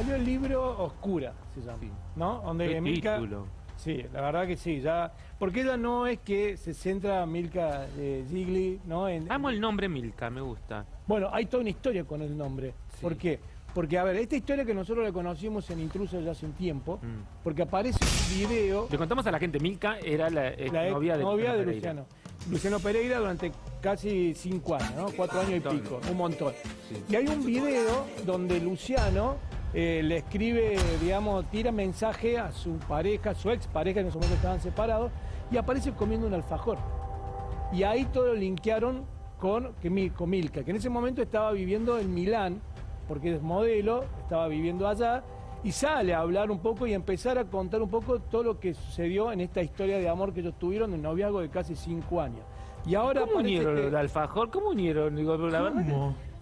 salió el libro Oscura, se llama, ¿no? Donde Milka... título. Sí, la verdad que sí, ya... Porque ella no es que se centra Milka eh, Gigli, ¿no? En, Amo el nombre Milka, me gusta. Bueno, hay toda una historia con el nombre. Sí. ¿Por qué? Porque, a ver, esta historia que nosotros la conocimos en Intruso ya hace un tiempo, Mm. porque aparece un video... Le contamos a la gente, Milka era la, ex la ex novia de, novia de Pereira. Luciano. Luciano Pereira durante casi cinco años, ¿no? Cuatro años y pico, un montón. Sí. Y hay un video donde Luciano eh, le escribe, digamos, tira mensaje a su pareja, su ex pareja, en ese momento estaban separados, y aparece comiendo un alfajor. Y ahí todo lo linkearon con, con Milka, que en ese momento estaba viviendo en Milán, porque es modelo, estaba viviendo allá, y sale a hablar un poco y a empezar a contar un poco todo lo que sucedió en esta historia de amor que ellos tuvieron, de un noviazgo de casi cinco años. Y ahora ¿Cómo unieron que- el alfajor? ¿Cómo unieron? Digo, la verdad que-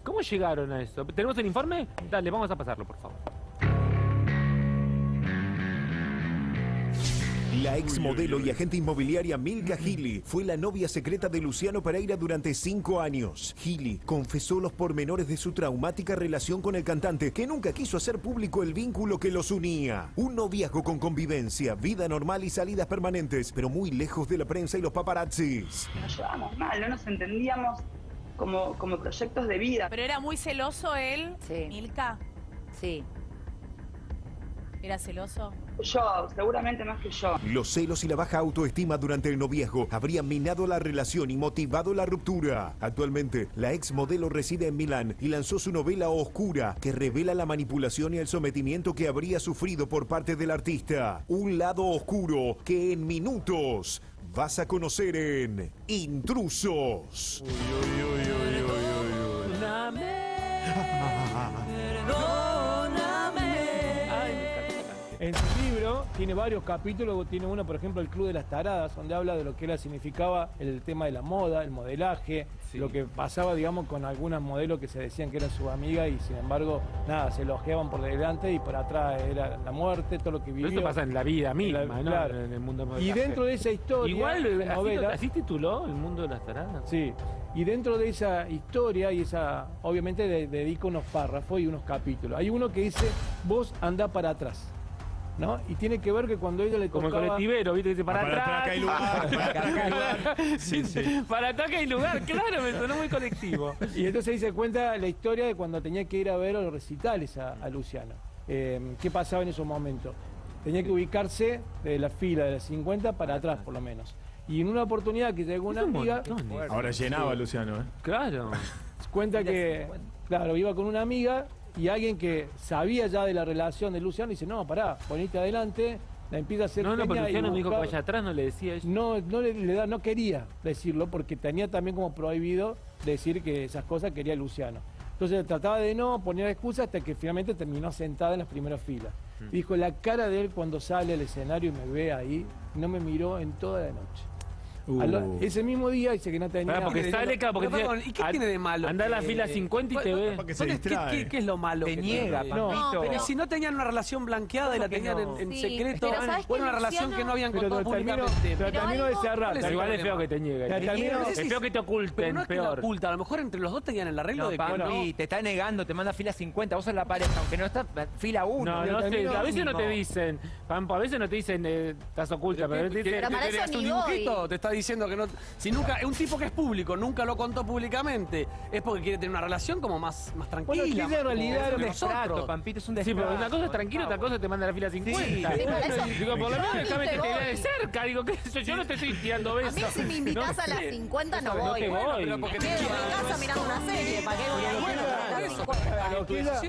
¿Cómo? ¿Cómo llegaron a eso? ¿Tenemos el informe? Dale, vamos a pasarlo, por favor. La ex modelo y agente inmobiliaria Milka Gili fue la novia secreta de Luciano Pereira durante cinco años. Gili confesó los pormenores de su traumática relación con el cantante, que nunca quiso hacer público el vínculo que los unía. Un noviazgo con convivencia, vida normal y salidas permanentes, pero muy lejos de la prensa y los paparazzis. nos llevábamos mal, no nos entendíamos como, como proyectos de vida. Pero era muy celoso él, Sí. Milka. Sí. ¿Era celoso? Yo, seguramente más que yo. Los celos y la baja autoestima durante el noviazgo habrían minado la relación y motivado la ruptura. Actualmente, la ex modelo reside en Milán y lanzó su novela Oscura, que revela la manipulación y el sometimiento que habría sufrido por parte del artista. Un lado oscuro que en minutos vas a conocer en Intrusos. En tiene varios capítulos, tiene uno, por ejemplo, El Club de las Taradas, donde habla de lo que significaba el tema de la moda, el modelaje, Sí. lo que pasaba, digamos, con algunas modelos que se decían que eran su amiga y sin embargo, nada, se elogiaban por delante y por atrás era la muerte, todo lo que Pero vivió. esto pasa en la vida misma, la- ¿no? claro. En el mundo Y modelaje. dentro de esa historia, Igual, así, novela, así tituló El mundo de las taradas. Sí, y dentro de esa historia y esa, obviamente de- dedica unos párrafos y unos capítulos. Hay uno que dice, vos anda para atrás, ¿no? Y tiene que ver que cuando ella le Como el tocaba... colectivero, ¿viste? Dice, para, Ah, para atrás. hay lugar, para atrás hay lugar. Sí, sí. Para atrás que hay lugar, claro, me sonó muy colectivo. Y entonces ahí se cuenta la historia de cuando tenía que ir a ver a los recitales a, a Luciano. Eh, ¿Qué pasaba en esos momentos? Tenía que ubicarse de la fila de las 50 para atrás, por lo menos. Y en una oportunidad que llegó una amiga, ¿eh? Ahora llenaba Luciano, ¿eh? Claro. cuenta que, 50. claro, iba con una amiga y alguien que sabía ya de la relación de Luciano dice, no, pará, ponete adelante, la empieza a hacer No, no, pero Luciano me dijo que vaya atrás, no le decía eso. No, no, le, le da, no quería decirlo porque tenía también como prohibido decir que esas cosas quería Luciano. Entonces trataba de no poner excusas hasta que finalmente terminó sentada en las primeras filas. Mm. Dijo, la cara de él cuando sale al escenario y me ve ahí, no me miró en toda la noche. Uh. Al- ese mismo día dice que no tenía... Pará, porque sale, claro, porque Pero, perdón, dice, ¿y qué "An- tiene de malo Anda a la fila 50 y te ve. Porque se ¿Dónde- qué, distrae. qué- qué es lo malo? Te niega, papito. Pero si no tenían una relación blanqueada y la ¿Cómo que tenían no? en, en Sí, secreto, pero ¿sabes o era una relación que no habían Pero contado públicamente. pero terminó de cerrar. ¿Cuál es el Igual es feo que te niegue. Es feo que te oculten, Pero no es que la peor. a lo mejor entre los dos tenían el arreglo No, de que no. te está negando, te manda fila 50, vos sos la pareja, aunque no está fila 1. No, no sé, terminó a veces no te dicen, Pampo, a veces no te dicen, eh, estás oculta, pero a veces te dicen, Pero para que eso hace ni un voy. dibujito, te está diciendo que no. Si nunca, es un tipo que es público, nunca lo contó públicamente, es porque quiere tener una relación como más, más tranquila. Bueno, en realidad un Destrato, Pampito, es un Sí, destrato. pero una cosa es tranquilo, otra cosa te manda a la fila 50. Sí, para eso- Digo, por lo menos déjame que te vea de cerca. Digo, ¿qué sé yo? Yo no te estoy tirando A besos. mí si me invitas No a las sé. 50 no No voy. te Bueno, voy. pero porque quedo en casa mirando una serie, ¿para qué voy a? Bueno, Claro. eso, Pero que ella-.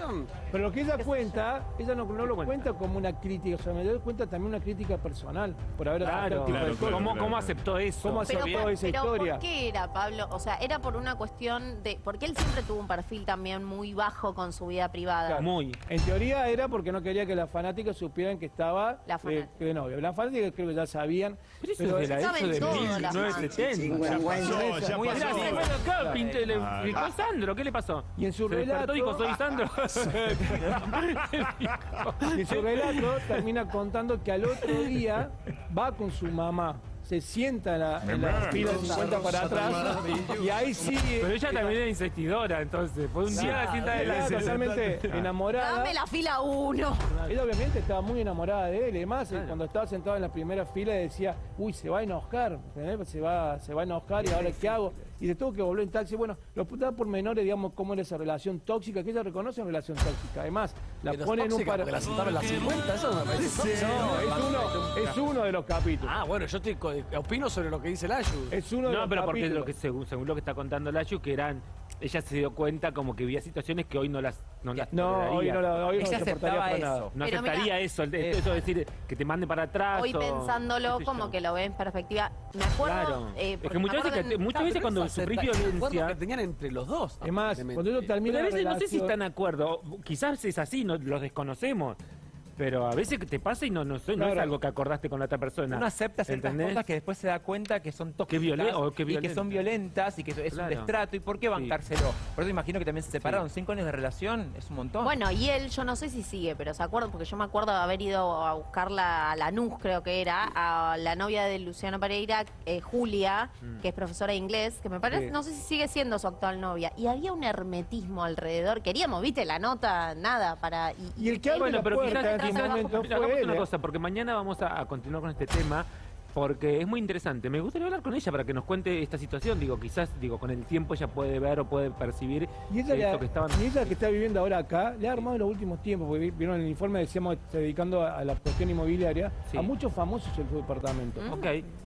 Pero lo que ella cuenta, ella no, no lo cuenta? como una crítica, o sea, me doy cuenta también una crítica personal por haber Claro, el tipo de claro, cosas. ¿Cómo, claro. ¿Cómo aceptó eso? ¿Cómo Pero, aceptó por, esa pero historia? ¿por qué era, Pablo? O sea, era por una cuestión de... Porque él siempre tuvo un perfil también muy bajo con su vida privada. Muy. En teoría era porque no quería que las fanáticas supieran que estaba La eh, fanática. de novio. Las fanáticas creo que ya sabían. Pero eso pero es de la saben eso de todo, las 1970. Ya pasó, ya Muy Mira, pasó. se fue acá, pinté, le Ah, ah. Sandro, ¿qué le pasó? Y en su Se relato- dijo, soy Sandro. Y en su relato termina contando que al otro día va con su mamá, se sienta en la, en la fila 50 para atrás y ahí sí. Pero ella también era insistidora, entonces. Fue un día la cinta de la totalmente enamorada. Dame la fila uno. Ella obviamente estaba muy enamorada de él. Además, eh, cuando estaba sentado en la primera fila decía, uy, se va a enojar, ¿entendés? se va, se va a enojar y ahora qué hago. Y se tuvo que volver en taxi. Bueno, lo da por menores, digamos, cómo era esa relación tóxica, que ella reconoce una relación tóxica. Además, la Pero es pone en un par... la sentaron en las 50, eso no me parece. No, es uno, es uno de los capítulos. Ah, bueno, yo estoy co- opino sobre lo que dice Layu. Es uno de No, los pero porque capítulos. lo que según, según lo que está contando Lachu, que eran. Ella se dio cuenta como que había situaciones que hoy no las no las No, hoy no, lo- hoy no Ella se portaría aceptaba para eso. nada. No Pero aceptaría mira, eso, el- eh, eso de decir que te mande para atrás. Hoy o- pensándolo como yo. que lo ve en perspectiva. Me acuerdo. Claro. eh, es que muchas veces, que- en- muchas veces cuando sufrís violencia. que tenían entre los dos. Es más, cuando ellos terminan Pero a la veces no sé si relación- están de acuerdo. Quizás es así, no, los desconocemos. Pero a veces que te pasa y no, no, sé, no es algo que acordaste con la otra persona. Uno acepta ciertas ¿Entendés? cosas que después se da cuenta que son tóxicas violen- o que y que son violentas. y que es Claro. un destrato. ¿Y por qué bancárselo? Por eso imagino que también se separaron. Cinco años de relación es un montón. Bueno, y él, yo no sé si sigue, pero se acuerda, porque yo me acuerdo de haber ido a buscarla a Lanús, creo que era, a la novia de Luciano Pereira, eh, Julia, que es profesora de inglés, que me parece, Sí. no sé si sigue siendo su actual novia. Y había un hermetismo alrededor. Queríamos, viste, la nota, nada, para. Y el que abre Bueno, la pero puerta en momento fue él. una ¿eh? cosa, porque mañana vamos a, a continuar con este tema, porque es muy interesante. Me gustaría hablar con ella para que nos cuente esta situación. Digo, quizás, digo, con el tiempo ella puede ver o puede percibir Y ella, esto ha- que estaban. y ella que está viviendo ahora acá, le ha armado en los últimos tiempos, porque vi- vieron el informe, decíamos, se dedicando a, a la cuestión inmobiliaria, Sí. a muchos famosos en su departamento. Ok.